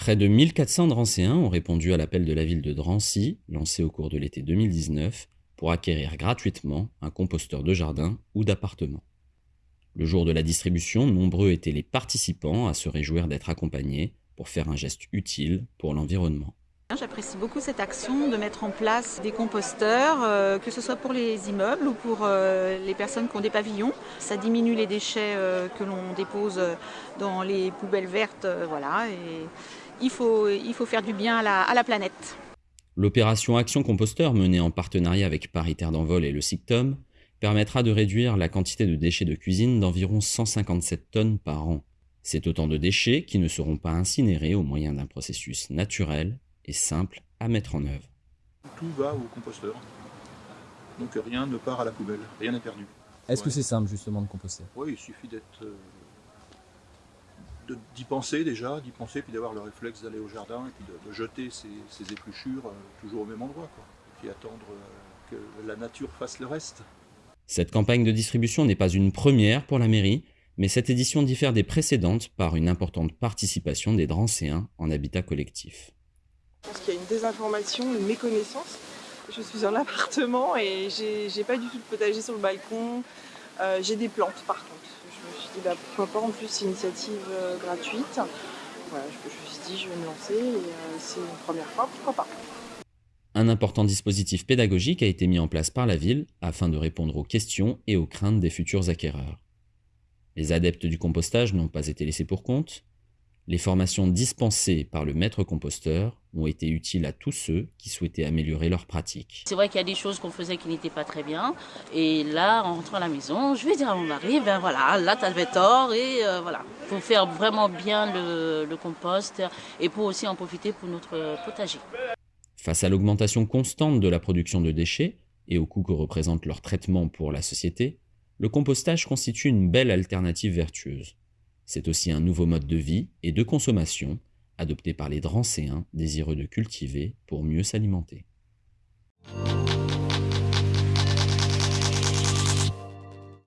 Près de 1400 Drancéens ont répondu à l'appel de la ville de Drancy, lancé au cours de l'été 2019, pour acquérir gratuitement un composteur de jardin ou d'appartement. Le jour de la distribution, nombreux étaient les participants à se réjouir d'être accompagnés pour faire un geste utile pour l'environnement. J'apprécie beaucoup cette action de mettre en place des composteurs, euh, que ce soit pour les immeubles ou pour euh, les personnes qui ont des pavillons. Ça diminue les déchets euh, que l'on dépose dans les poubelles vertes. voilà, il faut, il faut faire du bien à la, à la planète. L'opération Action Composteur, menée en partenariat avec Paris Terre d'Envol et le SICTOM, permettra de réduire la quantité de déchets de cuisine d'environ 157 tonnes par an. C'est autant de déchets qui ne seront pas incinérés au moyen d'un processus naturel simple à mettre en œuvre. Tout va au composteur. Donc rien ne part à la poubelle, rien n'est perdu. Est-ce que c'est simple justement de composter? Oui, il suffit d'être euh, d'y penser déjà, d'y penser, puis d'avoir le réflexe d'aller au jardin et puis de, jeter ses, épluchures euh, toujours au même endroit. Et puis attendre euh, que la nature fasse le reste. Cette campagne de distribution n'est pas une première pour la mairie, mais cette édition diffère des précédentes par une importante participation des Drancéens en habitat collectif. Je pense qu'il y a une désinformation, une méconnaissance. Je suis en appartement et j'ai pas du tout de potager sur le balcon. Euh, j'ai des plantes par contre. Bah, pourquoi pas en plus initiative euh, gratuite. Je, me suis dit je vais me lancer et euh, c'est une première fois, pourquoi pas. Un important dispositif pédagogique a été mis en place par la ville afin de répondre aux questions et aux craintes des futurs acquéreurs. Les adeptes du compostage n'ont pas été laissés pour compte, les formations dispensées par le maître composteur ont été utiles à tous ceux qui souhaitaient améliorer leur pratique. C'est vrai qu'il y a des choses qu'on faisait qui n'étaient pas très bien. Et là, en rentrant à la maison, je vais dire à mon mari, ben voilà, là tu avais tort et euh, voilà. Il faut faire vraiment bien le, le compost et pour aussi en profiter pour notre potager. Face à l'augmentation constante de la production de déchets et au coût que représente leur traitement pour la société, le compostage constitue une belle alternative vertueuse. C'est aussi un nouveau mode de vie et de consommation adopté par les Drancéens désireux de cultiver pour mieux s'alimenter.